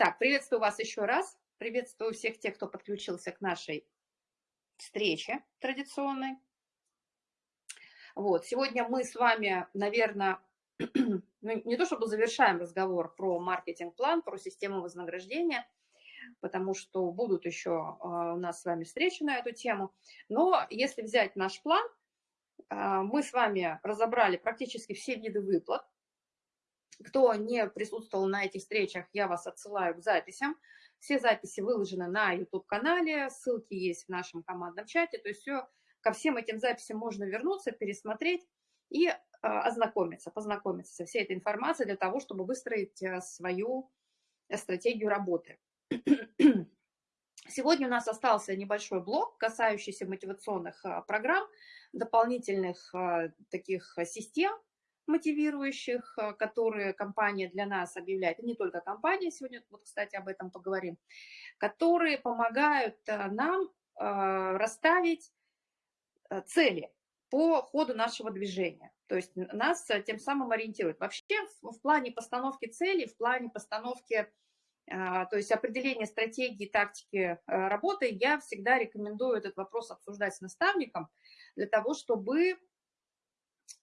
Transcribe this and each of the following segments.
Так, приветствую вас еще раз. Приветствую всех тех, кто подключился к нашей встрече традиционной. Вот, сегодня мы с вами, наверное, ну, не то чтобы завершаем разговор про маркетинг-план, про систему вознаграждения, потому что будут еще а, у нас с вами встречи на эту тему. Но если взять наш план, а, мы с вами разобрали практически все виды выплат, кто не присутствовал на этих встречах, я вас отсылаю к записям. Все записи выложены на YouTube-канале, ссылки есть в нашем командном чате. То есть все, ко всем этим записям можно вернуться, пересмотреть и э, ознакомиться, познакомиться со всей этой информацией для того, чтобы выстроить э, свою стратегию работы. Сегодня у нас остался небольшой блок, касающийся мотивационных э, программ, дополнительных таких систем, мотивирующих, э, которые компания для нас объявляет, и не только компания, сегодня, вот, кстати, об этом поговорим, которые помогают э, нам э, расставить цели по ходу нашего движения. То есть нас тем самым ориентируют. Вообще в плане постановки целей, в плане постановки, то есть определения стратегии, тактики работы, я всегда рекомендую этот вопрос обсуждать с наставником для того, чтобы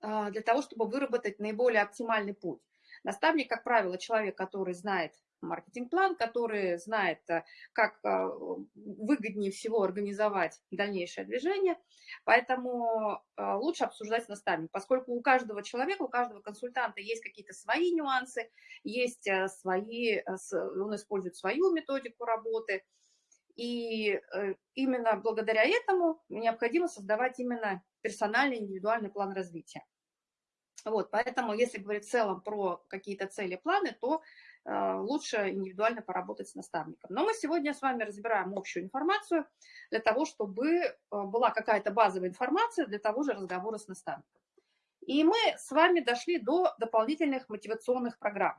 для того, чтобы выработать наиболее оптимальный путь. Наставник, как правило, человек, который знает маркетинг-план, который знает, э, как э, выгоднее всего организовать дальнейшее движение. Поэтому э, лучше обсуждать с наставником, поскольку у каждого человека, у каждого консультанта есть какие-то свои нюансы, есть свои, он использует свою методику работы. И именно благодаря этому необходимо создавать именно персональный индивидуальный план развития. Вот, поэтому, если говорить в целом про какие-то цели, планы, то э, лучше индивидуально поработать с наставником. Но мы сегодня с вами разбираем общую информацию для того, чтобы э, была какая-то базовая информация для того же разговора с наставником. И мы с вами дошли до дополнительных мотивационных программ.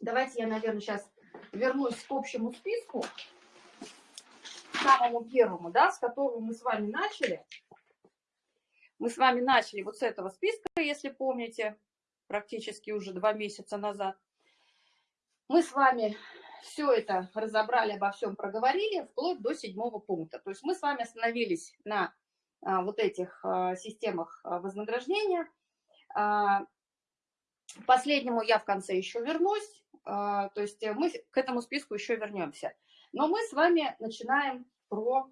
Давайте я, наверное, сейчас вернусь к общему списку, самому первому, да, с которого мы с вами начали. Мы с вами начали вот с этого списка, если помните, практически уже два месяца назад. Мы с вами все это разобрали, обо всем проговорили, вплоть до седьмого пункта. То есть мы с вами остановились на а, вот этих а, системах а, вознаграждения. Последнему я в конце еще вернусь, то есть мы к этому списку еще вернемся. Но мы с вами начинаем про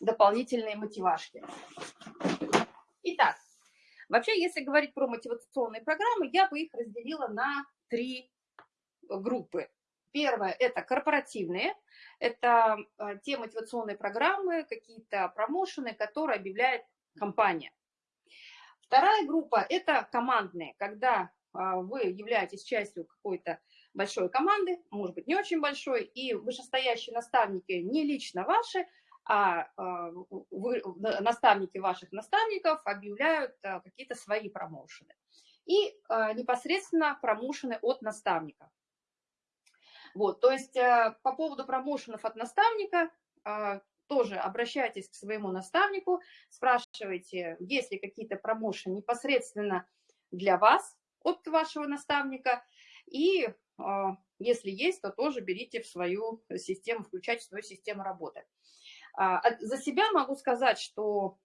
дополнительные мотивашки. Итак, вообще, если говорить про мотивационные программы, я бы их разделила на три группы. Первое – это корпоративные, это э, те мотивационные программы, какие-то промоушены, которые объявляет компания. Вторая группа – это командные, когда а, вы являетесь частью какой-то большой команды, может быть, не очень большой, и вышестоящие наставники не лично ваши, а, а вы, наставники ваших наставников объявляют а, какие-то свои промоушены. И а, непосредственно промоушены от наставника. Вот, то есть по поводу промоушенов от наставника тоже обращайтесь к своему наставнику, спрашивайте, есть ли какие-то промоушены непосредственно для вас от вашего наставника, и если есть, то тоже берите в свою систему, включайте в свою систему работы. А, за себя могу сказать, что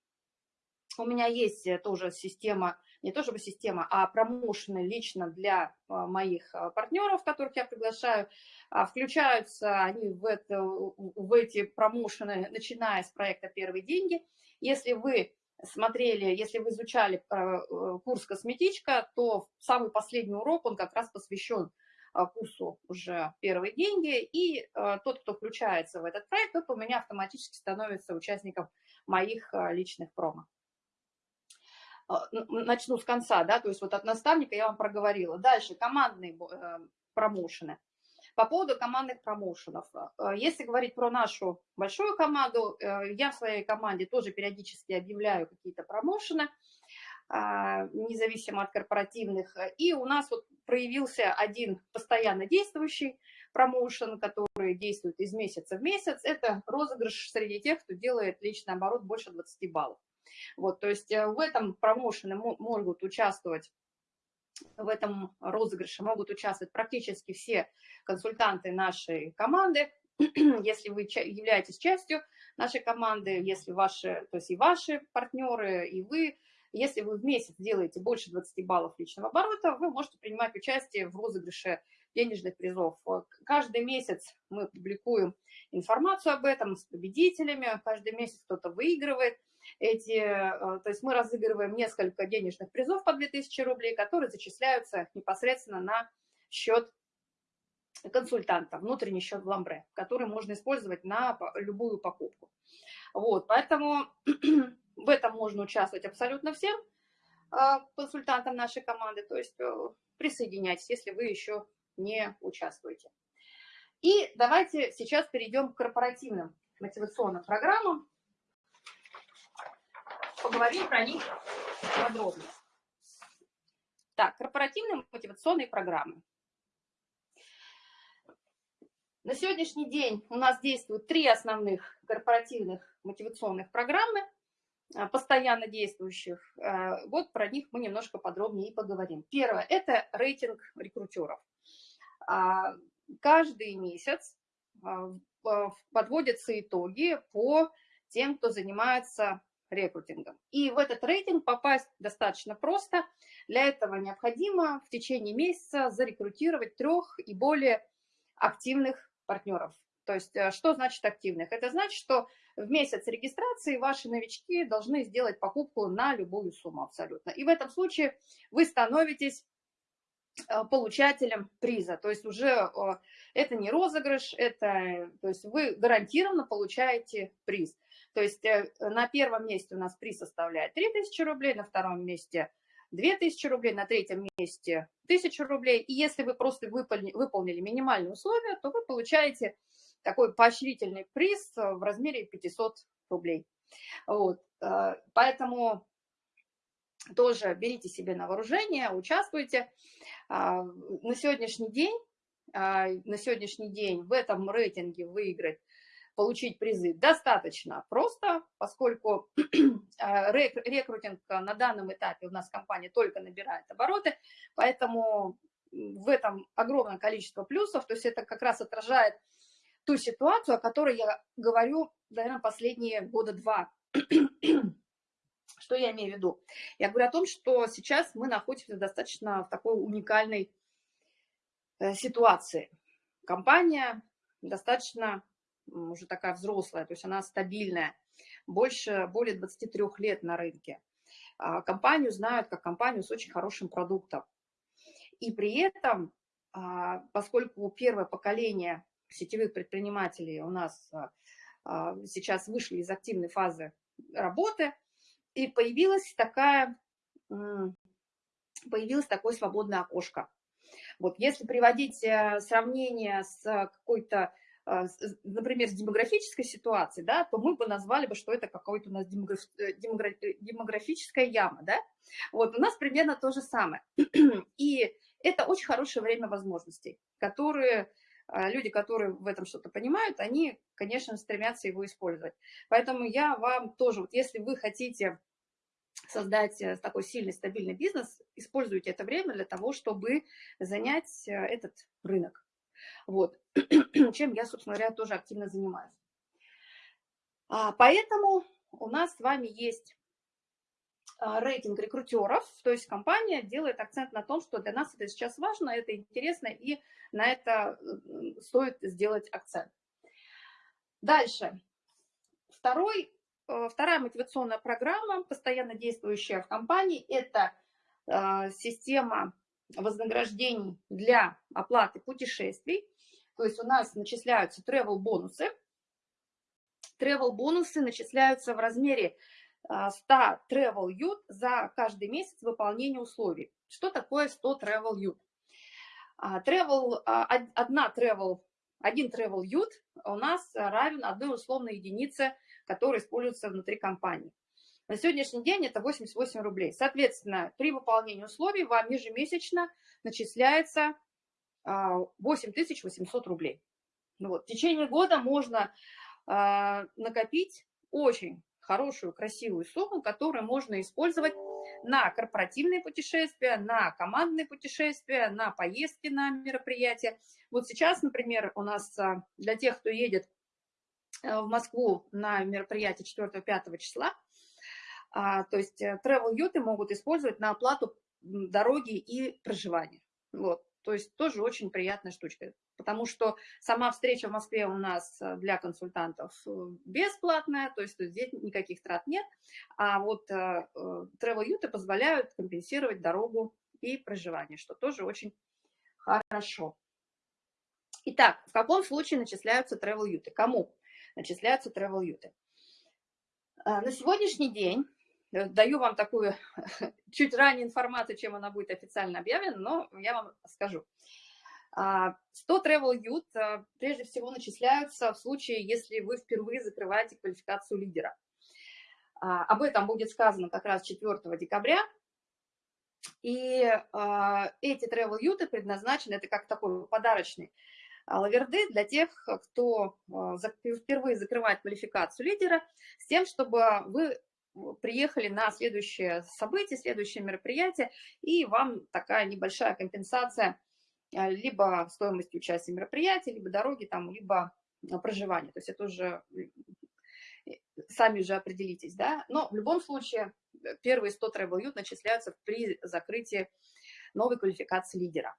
у меня есть э, тоже система, не то чтобы система, а промоушены лично для а, моих а, партнеров, которых я приглашаю. Включаются они в, это, в эти промоушены, начиная с проекта «Первые деньги». Если вы смотрели, если вы изучали э, курс «Косметичка», то самый последний урок, он как раз посвящен а, курсу уже первые деньги, и а, тот, кто включается в этот проект, тот у меня автоматически становится участником моих а, личных промо. Начну с конца, да, то есть вот от наставника я вам проговорила. Дальше командные э, промоушены. По поводу командных промоушенов. Если говорить про нашу большую команду, э, я в своей команде тоже периодически объявляю какие-то промоушены, независимо от корпоративных. И у нас вот проявился один постоянно действующий промоушен, который действует из месяца в месяц. Это розыгрыш среди тех, кто делает личный оборот больше 20 баллов. Вот, то есть э, в этом промоушене могут участвовать в этом розыгрыше могут участвовать практически все консультанты нашей команды. Если вы являетесь частью нашей команды, если ваши, то есть и ваши партнеры, и вы, если вы в месяц делаете больше 20 баллов личного оборота, вы можете принимать участие в розыгрыше денежных призов. Каждый месяц мы публикуем информацию об этом с победителями, каждый месяц кто-то выигрывает эти, э, то есть мы разыгрываем несколько денежных призов по 2000 рублей, которые зачисляются непосредственно на счет консультанта, внутренний счет в Ламбре, который можно использовать на любую покупку. Вот, поэтому в этом можно участвовать абсолютно всем э, консультантам нашей команды, то есть э, присоединяйтесь, если вы еще не участвуете. И давайте сейчас перейдем к корпоративным мотивационным программам поговорим про них подробно. Так, корпоративные мотивационные программы. На сегодняшний день у нас действуют три основных корпоративных мотивационных программы, а, постоянно действующих. А, вот про них мы немножко подробнее и поговорим. Первое – это рейтинг рекрутеров. А, каждый месяц подводятся итоги по тем, кто занимается рекрутингом. И в этот рейтинг попасть достаточно просто. Для этого необходимо в течение месяца зарекрутировать трех и более активных партнеров. То есть э, что значит активных? Это значит, что в месяц регистрации ваши новички должны сделать покупку на любую сумму абсолютно. И в этом случае вы становитесь э, получателем приза. То есть уже это не розыгрыш, это, то есть вы гарантированно получаете приз. То есть э, на первом месте у нас приз составляет 3000 рублей, на втором месте 2000 рублей, на третьем месте 1000 рублей. И если вы просто выполнили, выполнили минимальные условия, то вы получаете такой поощрительный приз в размере 500 рублей. Вот. Э, поэтому тоже берите себе на вооружение, участвуйте. А, на сегодняшний день, а, на сегодняшний день в этом рейтинге выиграть получить призы достаточно просто, поскольку а, рекрутинг на данном этапе у нас компания только набирает обороты, поэтому в этом огромное количество плюсов, то есть это как раз отражает ту ситуацию, о которой я говорю, наверное, последние года два. Что я имею в виду? Я говорю о том, что сейчас мы находимся достаточно в такой уникальной э, ситуации. Компания достаточно уже такая взрослая, то есть она стабильная, больше, более 23 лет на рынке. А, компанию знают как компанию с очень хорошим продуктом. И при этом, а, поскольку первое поколение сетевых предпринимателей у нас а, сейчас вышли из активной фазы работы, и появилась такая, появилось такое свободное окошко. Вот если приводить э, сравнение с какой-то а, например, с демографической ситуацией, да, то мы бы назвали бы, что это какая-то у нас демограф, э, э, демографическая яма, да. Вот у нас примерно то же самое. И это очень хорошее время возможностей, которые а, люди, которые в этом что-то понимают, они, конечно, стремятся его использовать. Поэтому я вам тоже, вот если вы хотите создать э, такой сильный, стабильный бизнес, используйте это время для того, чтобы занять этот рынок. Вот. Чем я, собственно говоря, тоже активно занимаюсь. А, поэтому у нас с вами есть а, рейтинг рекрутеров, то есть компания делает акцент на том, что для нас это сейчас важно, это интересно, и на это стоит сделать акцент. Дальше. Второй, э, вторая мотивационная программа, постоянно действующая в компании, это а, система вознаграждений для оплаты путешествий. То есть у нас начисляются travel бонусы. Travel бонусы начисляются в размере 100 а, travel ют за каждый месяц выполнения условий. Что такое 100 travel ют? Travel, а, одна travel, один travel ют у нас равен одной условной единице, которая используется внутри компании. На сегодняшний день это 88 рублей. Соответственно, при выполнении условий вам ежемесячно начисляется 8800 а, рублей. Ну вот, в течение года можно а, накопить очень хорошую, красивую сумму, которую можно использовать на корпоративные путешествия, на командные путешествия, на поездки на мероприятия. Вот сейчас, например, у нас а, для тех, кто едет э, в Москву на мероприятие 4-5 числа, а, то есть э, travel юты могут использовать на оплату дороги и проживания. Вот. То есть тоже очень приятная штучка, потому что сама встреча в Москве у нас э, для консультантов э, бесплатная, то есть здесь никаких трат нет, а вот э, travel юты позволяют компенсировать дорогу и проживание, что тоже очень хорошо. Итак, в каком случае начисляются travel юты? Кому начисляются travel юты? На сегодняшний день даю вам такую чуть ранее информацию, чем она будет официально объявлена, но я вам скажу. 100 а, Travel Youth э, прежде всего начисляются в случае, если вы впервые закрываете квалификацию лидера. А, об этом будет сказано как раз 4 декабря. И а, эти Travel Youth предназначены, это как такой подарочный лаверды для тех, кто впервые закрывает квалификацию лидера, с тем, чтобы вы приехали на следующее событие, следующее мероприятие, и вам такая небольшая компенсация а, либо стоимости участия в мероприятии, либо дороги, там, либо а, проживания. То есть это уже сами же определитесь, да. Но в любом случае э, первые 100 travel youth начисляются при закрытии новой квалификации лидера.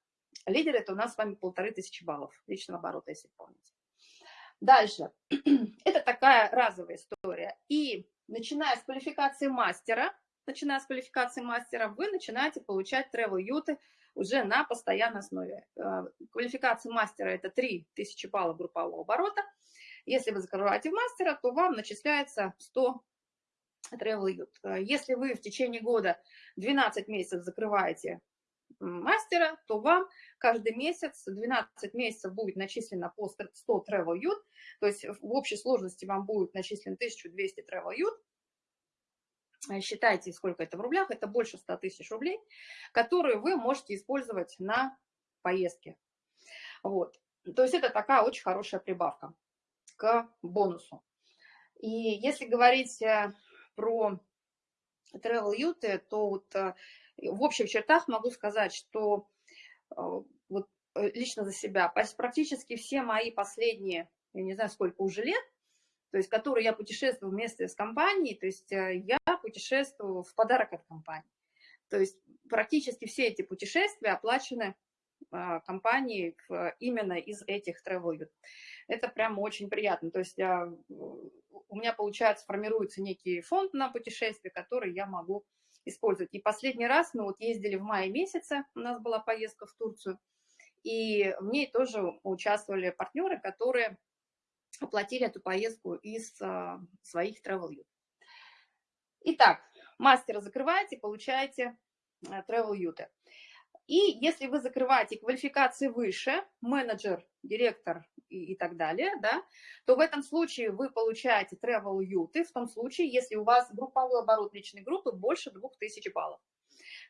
Лидер – это у нас с вами полторы тысячи баллов личного оборота, если помните. Дальше. Это такая разовая история. И начиная с квалификации мастера, начиная с квалификации мастера, вы начинаете получать travel юты уже на постоянной основе. Э, квалификация мастера – это 3000 баллов группового оборота. Если вы закрываете мастера, то вам начисляется 100 travel ют. Э, если вы в течение года 12 месяцев закрываете мастера, то вам каждый месяц, 12 месяцев будет начислено по 100 travel ют, то есть в общей сложности вам будет начислено 1200 travel ют. Э, считайте, сколько это в рублях, это больше 100 тысяч рублей, которые вы можете использовать на поездке. Вот. То есть это такая очень хорошая прибавка к бонусу. И если говорить э, про travel юты, то вот э, в общих чертах могу сказать, что вот лично за себя практически все мои последние, я не знаю, сколько уже лет, то есть которые я путешествую вместе с компанией, то есть я путешествую в подарок от компании. То есть практически все эти путешествия оплачены а, компанией именно из этих travel. Это прямо очень приятно. То есть я, у меня, получается, формируется некий фонд на путешествие, который я могу использовать. И последний раз мы вот ездили в мае месяце, у нас была поездка в Турцию, и в ней тоже участвовали партнеры, которые оплатили эту поездку из а, своих travel Итак, мастера закрываете, получаете э, travel юты. И если вы закрываете квалификации выше, менеджер, директор и, и так далее, да, то в этом случае вы получаете travel юты, в том случае, если у вас групповой оборот личной группы больше 2000 баллов.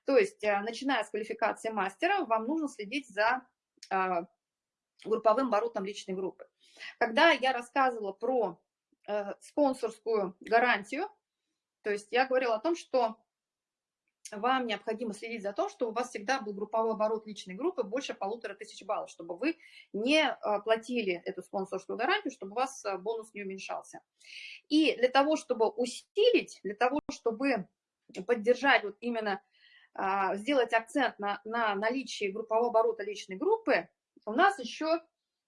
То есть, э, начиная с квалификации мастера, вам нужно следить за а, групповым оборотом личной группы. Когда я рассказывала про э, спонсорскую гарантию, то есть я говорила о том, что вам необходимо следить за то, что у вас всегда был групповой оборот личной группы больше полутора тысяч баллов, чтобы вы не а, платили эту спонсорскую гарантию, чтобы у вас а, бонус не уменьшался. И для того, чтобы усилить, для того, чтобы поддержать вот именно, а, сделать акцент на, на наличии группового оборота личной группы, у нас еще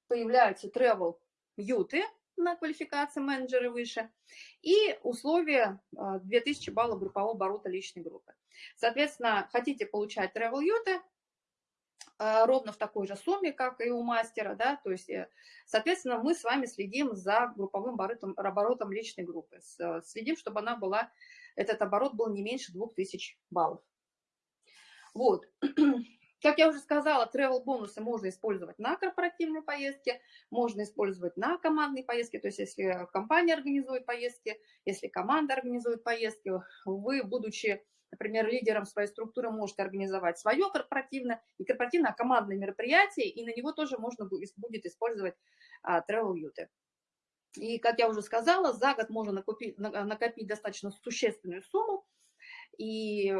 появляются travel юты, на квалификации менеджеры выше, и условия 2000 а, баллов группового оборота личной группы. Соответственно, хотите получать travel юты, а, ровно в такой же сумме, как и у мастера, да, то есть, э, соответственно, мы с вами следим за групповым оборотом, оборотом личной группы, следим, чтобы она была, этот оборот был не меньше 2000 баллов. Вот. Как я уже сказала, travel бонусы можно использовать на корпоративные поездки, можно использовать на командные поездки, то есть если компания организует поездки, если команда организует поездки, вы, будучи, например, лидером своей структуры, можете организовать свое корпоративное и корпоративное командное мероприятие, и на него тоже можно будет использовать а, travel юты. И, как я уже сказала, за год можно накопить, накопить достаточно существенную сумму, и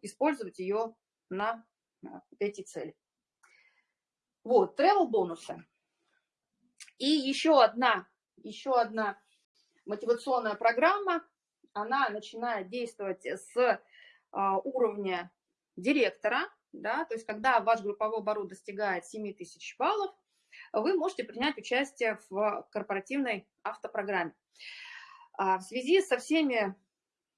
использовать ее на эти цели. Вот, travel бонусы. И еще одна, еще одна мотивационная программа, она начинает действовать с а, уровня директора, да, то есть когда ваш групповой оборот достигает 7 тысяч баллов, вы можете принять участие в корпоративной автопрограмме. А, в связи со всеми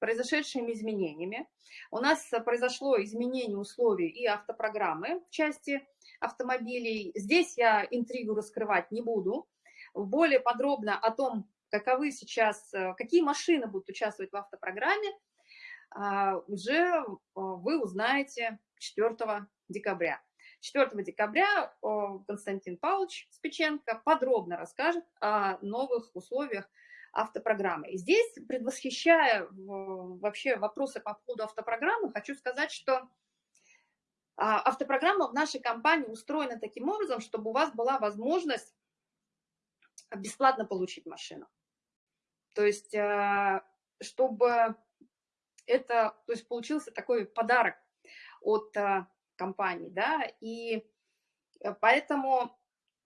произошедшими изменениями у нас произошло изменение условий и автопрограммы в части автомобилей. Здесь я интригу раскрывать не буду. Более подробно о том, каковы сейчас, какие машины будут участвовать в автопрограмме, а, уже вы узнаете 4 декабря. 4 декабря Константин Павлович Спиченко подробно расскажет о новых условиях автопрограммы. Здесь, предвосхищая вообще вопросы по поводу автопрограммы, хочу сказать, что а, автопрограмма в нашей компании устроена таким образом, чтобы у вас была возможность бесплатно получить машину. То есть, а, чтобы это, то есть получился такой подарок от а, компании, да, и поэтому,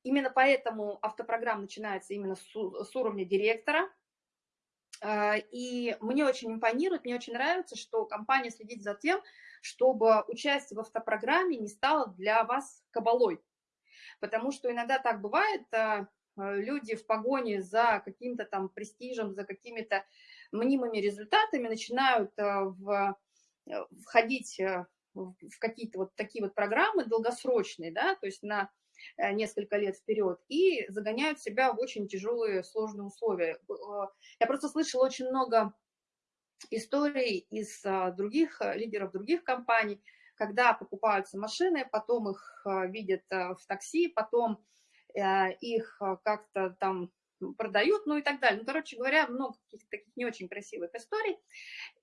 именно поэтому автопрограмма начинается именно с, с уровня директора, и мне очень импонирует, мне очень нравится, что компания следит за тем, чтобы участие в автопрограмме не стало для вас кабалой. Потому что иногда так бывает, э, люди в погоне за каким-то там престижем, за какими-то мнимыми результатами начинают э, в, э, входить в какие-то вот такие вот программы долгосрочные, да, то есть на несколько лет вперед, и загоняют себя в очень тяжелые, сложные условия. Я просто слышала очень много историй из а, других а, лидеров других компаний, когда покупаются машины, потом их а, видят в такси, потом их как-то там продают, ну и так далее. Ну, короче говоря, много каких-то таких не очень красивых историй.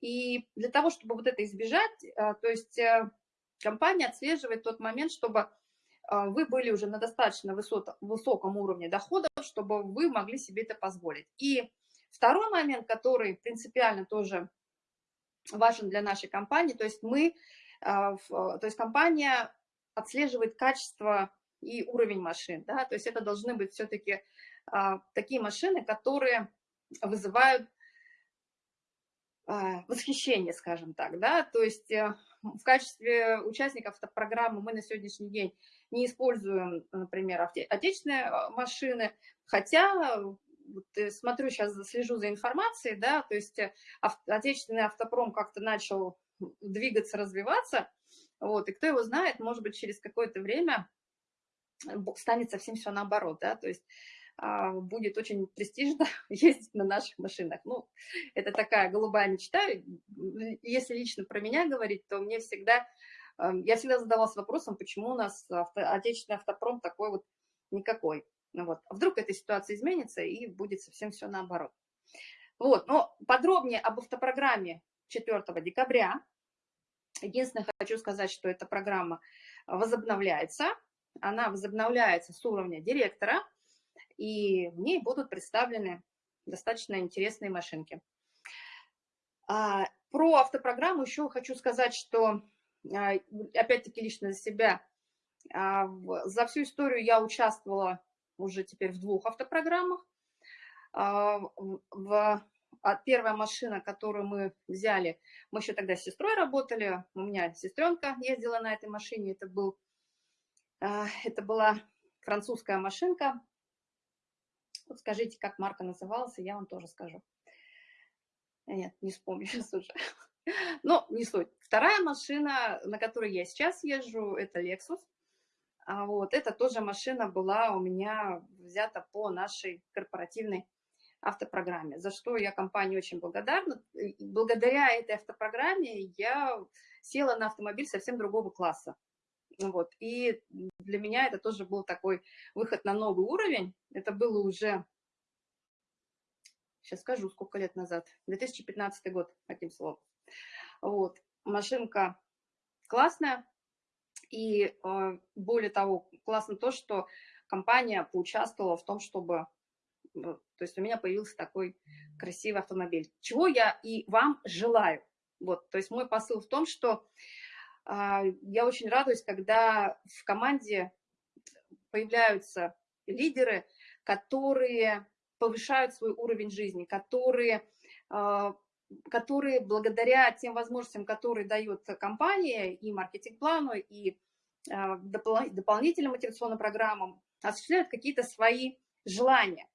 И для того, чтобы вот это избежать, то есть э, компания отслеживает тот момент, чтобы вы были уже на достаточно высоком уровне доходов, чтобы вы могли себе это позволить. И Второй момент, который принципиально тоже важен для нашей компании, то есть мы, а, то есть компания отслеживает качество и уровень машин, да, то есть это должны быть все-таки а, такие машины, которые вызывают а, восхищение, скажем так, да, то есть э, в качестве участников программы мы на сегодняшний день не используем, например, отечественные машины, хотя вот э, смотрю сейчас, слежу за информацией, да, то есть э, отечественный автопром как-то начал двигаться, развиваться, вот, и кто его знает, может быть, через какое-то время станет совсем все наоборот, да, то есть а, будет очень престижно ездить на наших машинах. Ну, это такая голубая мечта. Если лично про меня говорить, то мне всегда, я всегда задавалась вопросом, почему у нас авто, отечественный автопром такой вот никакой. Ну вот. А вдруг эта ситуация изменится и будет совсем все наоборот. Вот, но подробнее об автопрограмме 4 декабря. Единственное, хочу сказать, что эта программа возобновляется. Она возобновляется с уровня директора, и в ней будут представлены достаточно интересные машинки. А, про автопрограмму еще хочу сказать, что, опять-таки, лично за себя, а, за всю историю я участвовала уже теперь в двух автопрограммах. А, а первая машина, которую мы взяли, мы еще тогда с сестрой работали, у меня сестренка ездила на этой машине, это, был, а, это была французская машинка. Вот скажите, как марка называлась, я вам тоже скажу. Нет, не вспомню сейчас уже. Но не суть. Вторая машина, на которой я сейчас езжу, это Lexus. А вот эта тоже машина была у меня взята по нашей корпоративной автопрограмме, за что я компании очень благодарна. Благодаря этой автопрограмме я села на автомобиль совсем другого класса. Вот. И для меня это тоже был такой выход на новый уровень. Это было уже, сейчас скажу, сколько лет назад, 2015 год, таким словом. Вот. Машинка классная, и а, более того, классно то, что компания поучаствовала в том, чтобы... Э, то есть у меня появился такой красивый автомобиль. Чего я и вам желаю. Вот, то есть мой посыл в том, что а, я очень радуюсь, когда в команде появляются лидеры, которые повышают свой уровень жизни, которые, а, которые благодаря тем возможностям, которые дает компания и маркетинг-плану, и а, дополнительным мотивационным программам, осуществляют какие-то свои желания.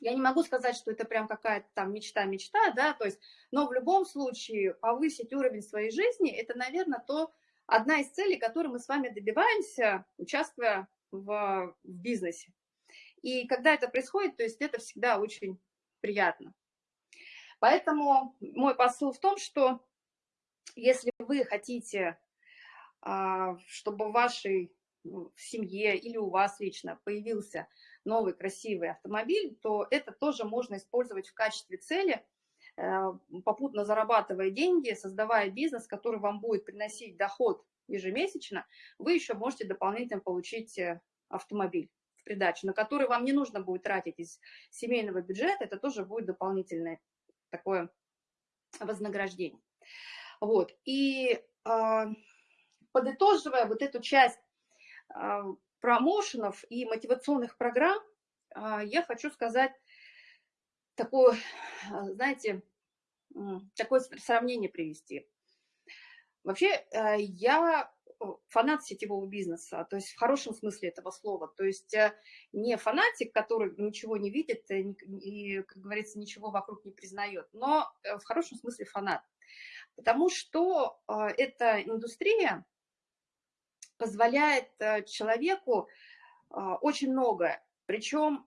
Я не могу сказать, что это прям какая-то там мечта-мечта, да, то есть, но в любом случае повысить уровень своей жизни, это, наверное, то, одна из целей, которой мы с вами добиваемся, участвуя в, в бизнесе. И когда это происходит, то есть это всегда очень приятно. Поэтому мой посыл в том, что если вы хотите, а, чтобы в вашей в семье или у вас лично появился новый красивый автомобиль, то это тоже можно использовать в качестве цели, э, попутно зарабатывая деньги, создавая бизнес, который вам будет приносить доход ежемесячно, вы еще можете дополнительно получить э, автомобиль в придачу, на который вам не нужно будет тратить из семейного бюджета, это тоже будет дополнительное такое вознаграждение. Вот, и э, подытоживая вот эту часть а, промоушенов и мотивационных программ, а, я хочу сказать такое, а, знаете, такое сравнение привести. Вообще, я фанат сетевого бизнеса, то есть в хорошем смысле этого слова. То есть э, не фанатик, который ничего не видит и, как говорится, ничего вокруг не признает, но э, в хорошем смысле фанат. Потому что эта индустрия, позволяет э, человеку очень многое. Причем,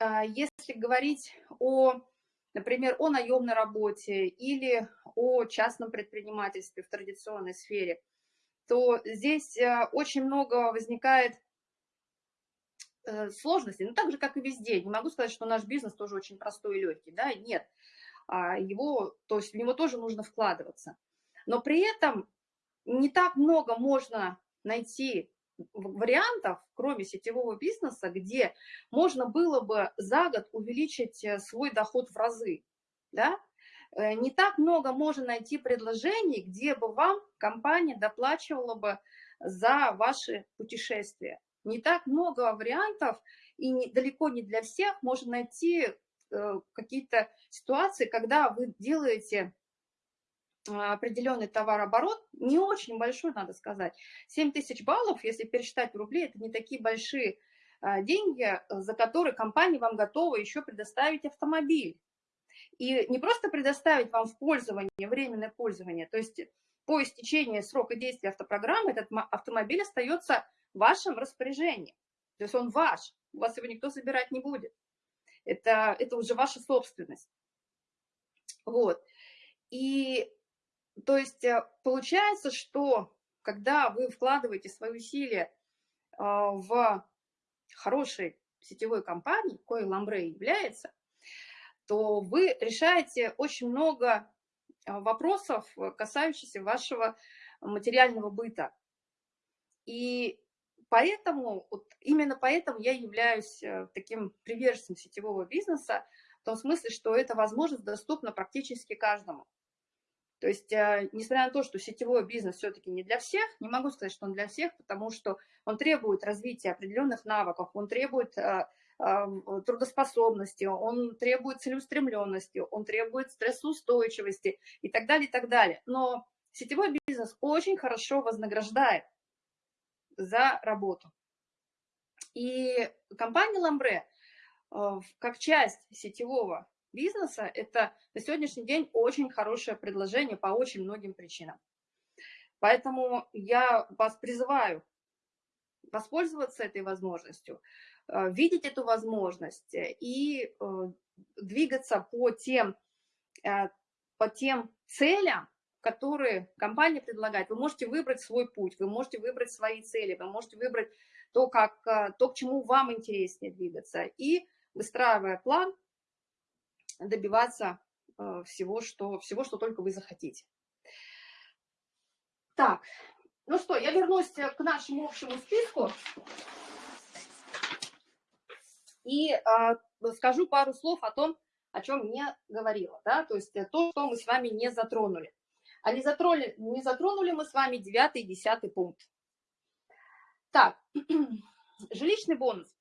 если говорить о, например, о наемной работе или о частном предпринимательстве в традиционной сфере, то здесь э, очень много возникает э, сложностей, ну, так же, как и везде. Не могу сказать, что наш бизнес тоже очень простой и легкий, да, нет. А, его, то есть в него тоже нужно вкладываться. Но при этом не так много можно найти вариантов, кроме сетевого бизнеса, где можно было бы за год увеличить э, свой доход в разы. Да? Э, не так много можно найти предложений, где бы вам компания доплачивала бы за ваши путешествия. Не так много вариантов, и не, далеко не для всех можно найти э, какие-то ситуации, когда вы делаете а, определенный товарооборот, не очень большой, надо сказать. 7 тысяч баллов, если пересчитать в рубли, это не такие большие а, деньги, за которые компания вам готова еще предоставить автомобиль. И не просто предоставить вам в пользование, временное пользование, то есть по истечении срока действия автопрограммы этот автомобиль остается в вашем распоряжении. То есть он ваш, у вас его никто забирать не будет. Это, это уже ваша собственность. Вот. И то есть э, получается, что когда вы вкладываете свои усилия а, в хорошей сетевой компании, кое Ламбре является, то вы решаете очень много а, вопросов, касающихся вашего материального быта. И поэтому, вот именно поэтому я являюсь э, таким приверженцем сетевого бизнеса, в том смысле, что эта возможность доступна практически каждому. То есть, э, несмотря на то, что сетевой бизнес все-таки не для всех, не могу сказать, что он для всех, потому что он требует развития определенных навыков, он требует э, э, трудоспособности, он требует целеустремленности, он требует стрессоустойчивости и так далее, и так далее. Но сетевой бизнес очень хорошо вознаграждает за работу. И компания Ламбре, как часть сетевого бизнеса, это на сегодняшний день очень хорошее предложение по очень многим причинам. Поэтому я вас призываю воспользоваться этой возможностью, э, видеть эту возможность и э, двигаться по тем, э, по тем целям, которые компания предлагает. Вы можете выбрать свой путь, вы можете выбрать свои цели, вы можете выбрать то, как, то к чему вам интереснее двигаться. И выстраивая план, добиваться э, всего, что, всего, что только вы захотите. Так, ну что, я вернусь к нашему общему списку и э, скажу пару слов о том, о чем не говорила, да, то есть то, что мы с вами не затронули. А не затронули, не затронули мы с вами девятый и десятый пункт. Так, жилищный бонус.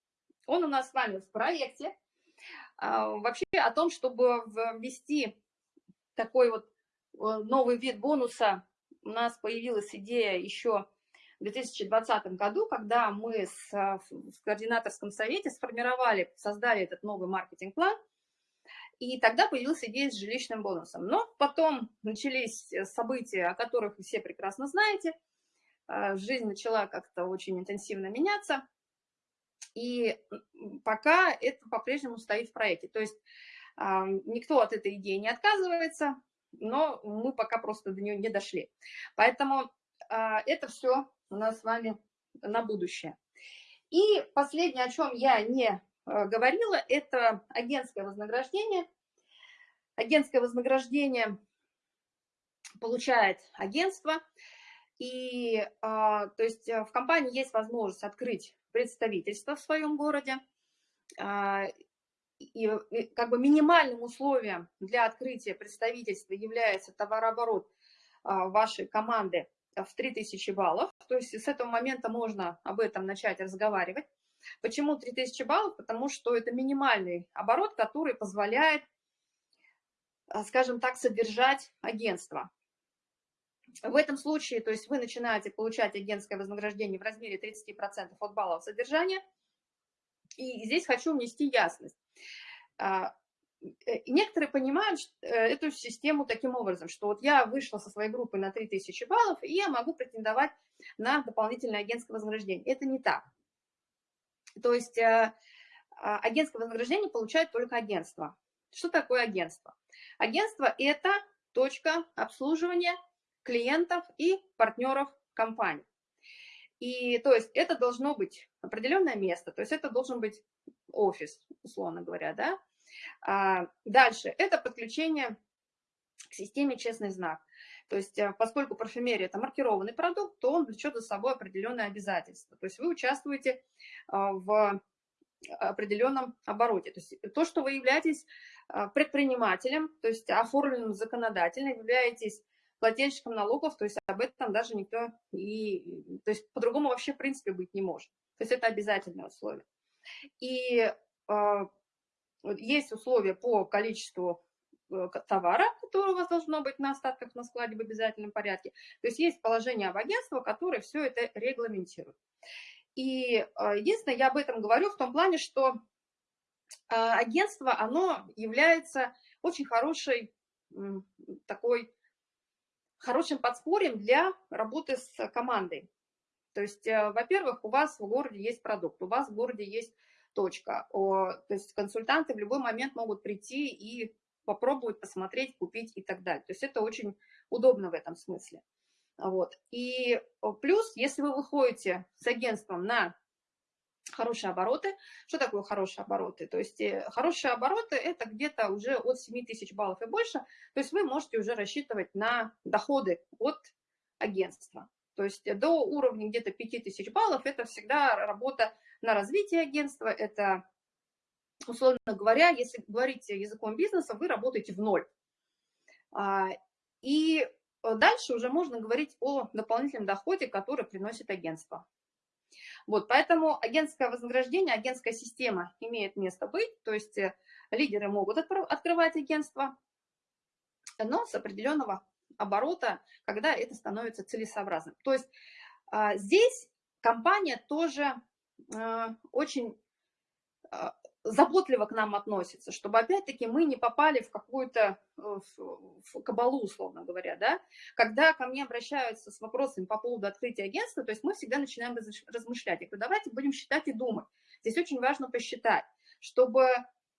Он у нас с вами в проекте. А, вообще о том, чтобы ввести такой вот э, новый вид бонуса, у нас появилась идея еще 2020 году, когда мы с, э, в координаторском совете сформировали, создали этот новый маркетинг-план, и тогда появилась идея с жилищным бонусом. Но потом начались события, о которых вы все прекрасно знаете. Э, жизнь начала как-то очень интенсивно меняться. И пока это по-прежнему стоит в проекте. То есть а, никто от этой идеи не отказывается, но мы пока просто до нее не дошли. Поэтому а, это все у нас с вами на будущее. И последнее, о чем я не а, говорила, это агентское вознаграждение. Агентское вознаграждение получает агентство. И, то есть в компании есть возможность открыть представительство в своем городе. А, и как бы минимальным условием для открытия представительства является товарооборот а, вашей команды в 3000 баллов. То есть с этого момента можно об этом начать разговаривать. Почему 3000 баллов? Потому что это минимальный оборот, который позволяет, а, скажем так, содержать агентство. В этом случае, то есть вы начинаете получать агентское вознаграждение в размере 30% от баллов содержания. И здесь хочу внести ясность. Э, некоторые понимают э, эту систему таким образом, что вот я вышла со своей группы на 3000 баллов, и я могу претендовать на дополнительное агентское вознаграждение. Это не так. То есть э, а, агентское вознаграждение получает только агентство. Что такое агентство? Агентство – это точка обслуживания клиентов и партнеров компании. И то есть это должно быть определенное место, то есть это должен быть офис, условно говоря, да. А дальше это подключение к системе «Честный знак». То есть э, поскольку парфюмерия – это маркированный продукт, то он влечет за собой определенные обязательства. То есть вы участвуете а, в определенном обороте. То есть то, что вы являетесь а, предпринимателем, то есть оформленным законодательно, являетесь плательщиком налогов, то есть об этом даже никто и, то есть по-другому вообще в принципе быть не может. То есть это обязательное условие. И есть условия по количеству э, товара, который у вас должно быть на остатках на складе в обязательном порядке. То есть есть положение об агентстве, которое все это регламентирует. И э, единственное, я об этом говорю в том плане, что э, агентство, оно является очень хорошей такой хорошим подспорьем для работы с командой. То есть, во-первых, у вас в городе есть продукт, у вас в городе есть точка. То есть консультанты в любой момент могут прийти и попробовать, посмотреть, купить и так далее. То есть это очень удобно в этом смысле. Вот. И плюс, если вы выходите с агентством на хорошие обороты. Что такое хорошие обороты? То есть э, хорошие обороты – это где-то уже от 7 тысяч баллов и больше. То есть вы можете уже рассчитывать на доходы от агентства. То есть до уровня где-то 5 тысяч баллов – это всегда работа на развитие агентства. Это, условно говоря, если говорить языком бизнеса, вы работаете в ноль. А, и дальше уже можно говорить о дополнительном доходе, который приносит агентство. Вот, поэтому агентское вознаграждение, агентская система имеет место быть, то есть э, лидеры могут открывать агентство, но с определенного оборота, когда это становится целесообразным. То есть а, здесь компания тоже очень а, заботливо к нам относится, чтобы опять-таки мы не попали в какую-то э, кабалу, условно говоря, да. Когда ко мне обращаются с вопросами по поводу открытия агентства, то есть мы всегда начинаем размышлять. Я говорю, давайте будем считать и думать. Здесь очень важно посчитать, чтобы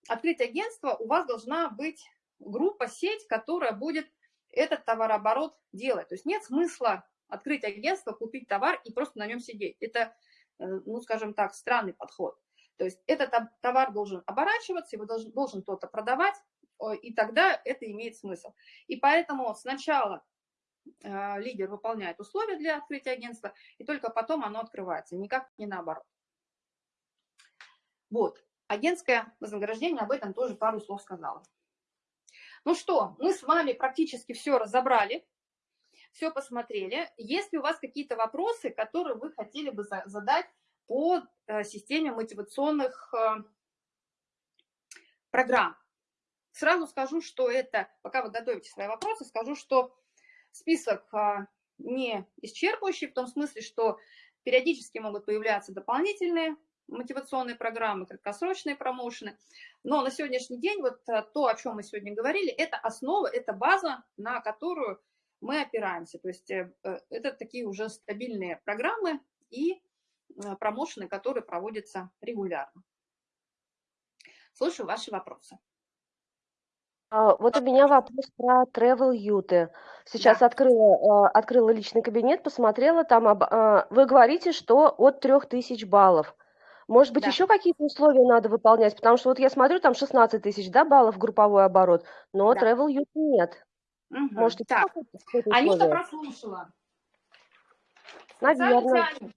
открыть агентство, у вас должна быть группа, сеть, которая будет этот товарооборот делать. То есть нет смысла открыть агентство, купить товар и просто на нем сидеть. Это, э, ну, скажем так, странный подход. То есть этот товар должен оборачиваться, его должен, должен кто-то продавать, и тогда это имеет смысл. И поэтому сначала э, лидер выполняет условия для открытия агентства, и только потом оно открывается, никак не наоборот. Вот, агентское вознаграждение, об этом тоже пару слов сказала. Ну что, мы с вами практически все разобрали. Все посмотрели. Есть ли у вас какие-то вопросы, которые вы хотели бы задать по э, системе мотивационных э, программ? Сразу скажу, что это, пока вы готовите свои вопросы, скажу, что список а, не исчерпывающий, в том смысле, что периодически могут появляться дополнительные мотивационные программы, краткосрочные промоушены. Но на сегодняшний день вот то, о чем мы сегодня говорили, это основа, это база, на которую мы опираемся. То есть э, э, это такие уже стабильные программы и э, промоушены, которые проводятся регулярно. Слушаю ваши вопросы. А, вот у меня вопрос про Travel Юты. Сейчас Да. открыла, а, открыла личный кабинет, посмотрела там, об, а, вы говорите, что от 3000 баллов. Может быть, Да. еще какие-то условия надо выполнять? Потому что вот я смотрю, там 16 тысяч, да, баллов групповой оборот, но Да. Travel Youth нет. Мгм. Может, Так, Анюта прослушала. Специально для Наверное.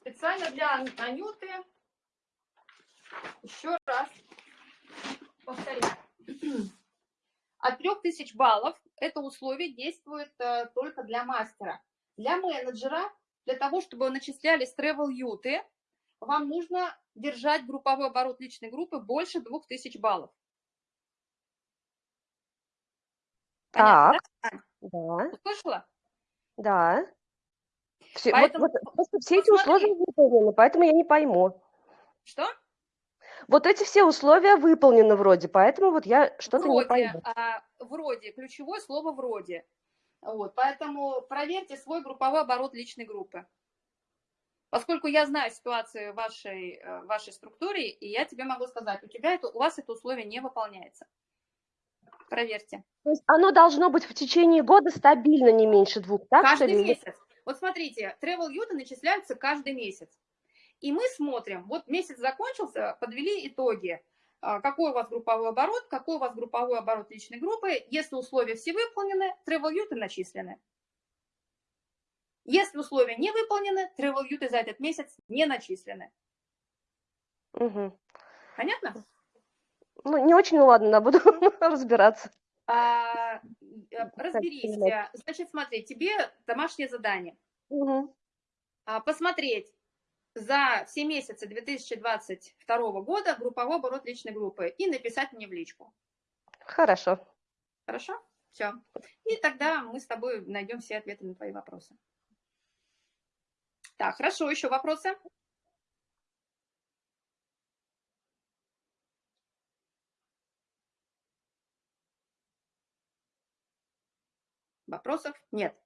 Специально для Ан- Анюты. Еще раз повторяю. От 3000 баллов это условие действует э, только для мастера. Для менеджера, для того, чтобы начислялись travel юты, вам нужно держать групповой оборот личной группы больше 2000 баллов. Понятно, Так, да? да, Услышала? да. Все, вот, Поэтому вот просто все эти условия выполнены, поэтому я не пойму. Что? Вот эти все условия выполнены вроде, поэтому вот я что-то не пойму. а, вроде, ключевое слово вроде. Вот, поэтому проверьте свой групповой оборот личной группы. Поскольку я знаю ситуацию в вашей, э, в вашей структуре, и я тебе могу сказать, у, тебя это, у вас это условие не выполняется. Проверьте. То есть оно должно быть в течение года стабильно не меньше двух, так что Каждый ли? месяц. Вот смотрите, travel юты начисляются каждый месяц. И мы смотрим, вот месяц закончился, подвели итоги. А, Какой у вас групповой оборот, какой у вас групповой оборот личной группы. Если условия все выполнены, travel юты начислены. Если условия не выполнены, travel юты за этот месяц не начислены. Мгм. Понятно? Ну, не очень, ну ладно, буду разбираться. А, э, разберись. понимать. Значит, смотри, тебе домашнее задание. Мгм. А, Посмотреть за все месяцы 2022 года групповой оборот личной группы и написать мне в личку. Хорошо. Хорошо? Все. И тогда мы с тобой найдем все ответы на твои вопросы. Так, хорошо, еще вопросы? Вопросов нет.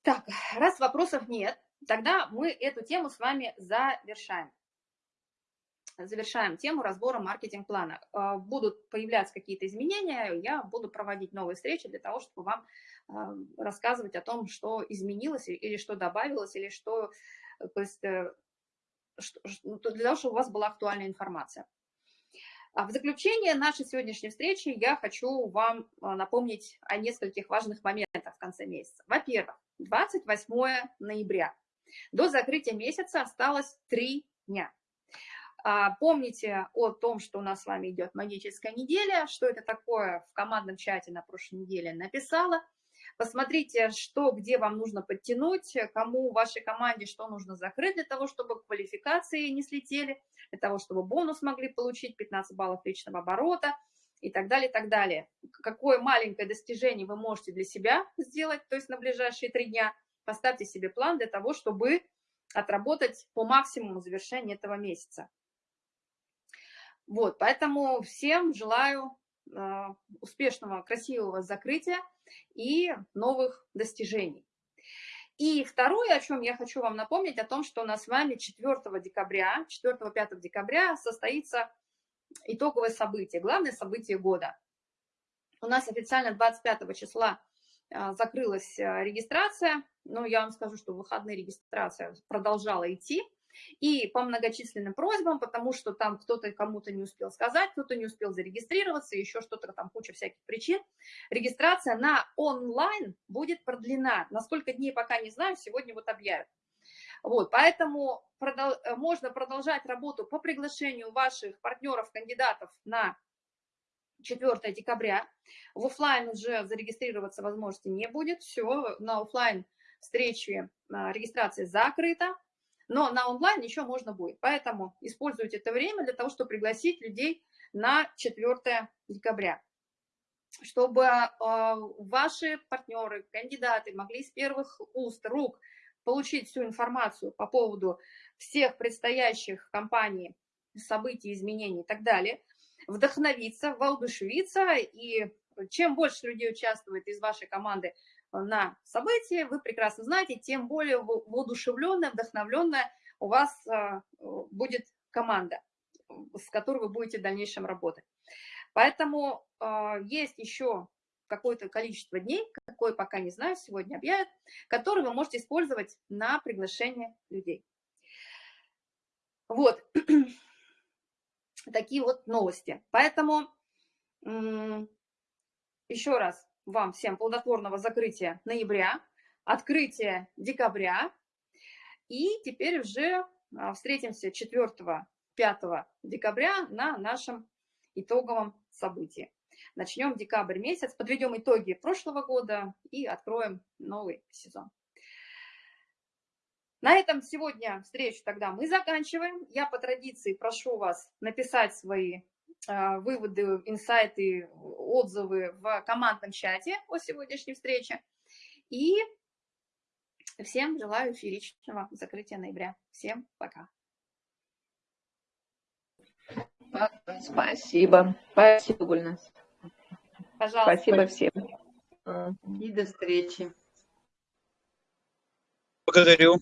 Так, раз вопросов нет, тогда мы эту тему с вами завершаем. Завершаем тему разбора маркетинг-плана. А, Будут появляться какие-то изменения, я буду проводить новые встречи для того, чтобы вам а, рассказывать о том, что изменилось или что добавилось, или что, э, то есть, э, что- для того, чтобы у вас была актуальная информация. А В заключение нашей сегодняшней встречи я хочу вам а, напомнить о нескольких важных моментах в конце месяца. Во-первых, 28 ноября. До закрытия месяца осталось три дня. А, Помните о том, что у нас с вами идет магическая неделя, что это такое в командном чате на прошлой неделе написала. Посмотрите, что, где вам нужно подтянуть, кому в вашей команде что нужно закрыть для того, чтобы квалификации не слетели, для того, чтобы бонус могли получить, 15 баллов личного оборота и так далее, и так далее. Какое маленькое достижение вы можете для себя сделать, то есть на ближайшие три дня, поставьте себе план для того, чтобы отработать по максимуму завершения этого месяца. Вот, поэтому всем желаю успешного, красивого закрытия и новых достижений. И второе, о чем я хочу вам напомнить, о том, что у нас с вами 4 декабря, 4-5 декабря состоится итоговое событие, главное событие года. У нас официально 25 числа а, закрылась а, регистрация, но я вам скажу, что выходные регистрация продолжала идти. И по многочисленным просьбам, потому что там кто-то кому-то не успел сказать, кто-то не успел зарегистрироваться, еще что-то там, куча всяких причин. Регистрация на онлайн будет продлена. На сколько дней пока не знаю, сегодня вот объявят. Вот, поэтому продол можно продолжать работу по приглашению ваших партнеров, кандидатов на 4 декабря. В офлайн уже зарегистрироваться возможности не будет. Все, на офлайн встречи а, регистрация закрыта, но на онлайн еще можно будет. Поэтому используйте это время для того, чтобы пригласить людей на 4 декабря чтобы э, ваши партнеры, кандидаты могли с первых уст, рук получить всю информацию по поводу всех предстоящих компаний, событий, изменений и так далее, вдохновиться, воодушевиться, и чем больше людей участвует из вашей команды на событии, вы прекрасно знаете, тем более воодушевленная, вдохновленная у вас э, будет команда, с которой вы будете в дальнейшем работать. Поэтому э, есть еще какое-то количество дней, какое пока не знаю, сегодня объявят, которые вы можете использовать на приглашение людей. Вот, такие вот новости. Поэтому еще раз вам всем плодотворного закрытия ноября, открытия декабря. И теперь уже а, встретимся 4-5 декабря на нашем итоговом событии. Начнем декабрь месяц, подведем итоги прошлого года и откроем новый сезон. На этом сегодня встречу тогда мы заканчиваем. Я по традиции прошу вас написать свои выводы, инсайты, отзывы в командном чате о сегодняшней встрече. И всем желаю фееричного закрытия ноября. Всем пока. Спасибо. Спасибо, Гульнас. Пожалуйста. Спасибо всем. И до встречи. Благодарю.